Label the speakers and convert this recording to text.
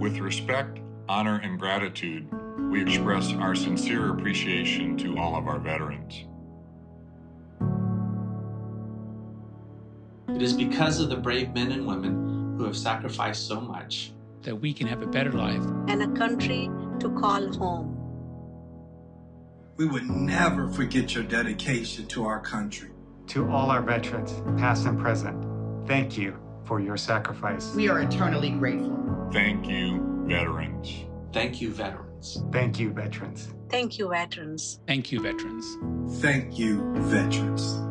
Speaker 1: respect, honor, and gratitude, we express our sincere appreciation to all of our veterans.
Speaker 2: It is because of the brave men and women who have sacrificed so much
Speaker 3: that we can have a better life
Speaker 4: and a country to call home.
Speaker 5: We would never forget your dedication to our country.
Speaker 6: To all our veterans, past and present, thank you for your sacrifice.
Speaker 7: We are eternally grateful.
Speaker 1: Thank you, veterans.
Speaker 2: Thank you, veterans.
Speaker 6: Thank you, veterans.
Speaker 4: Thank you, veterans.
Speaker 3: Thank you, veterans.
Speaker 5: Thank you, veterans.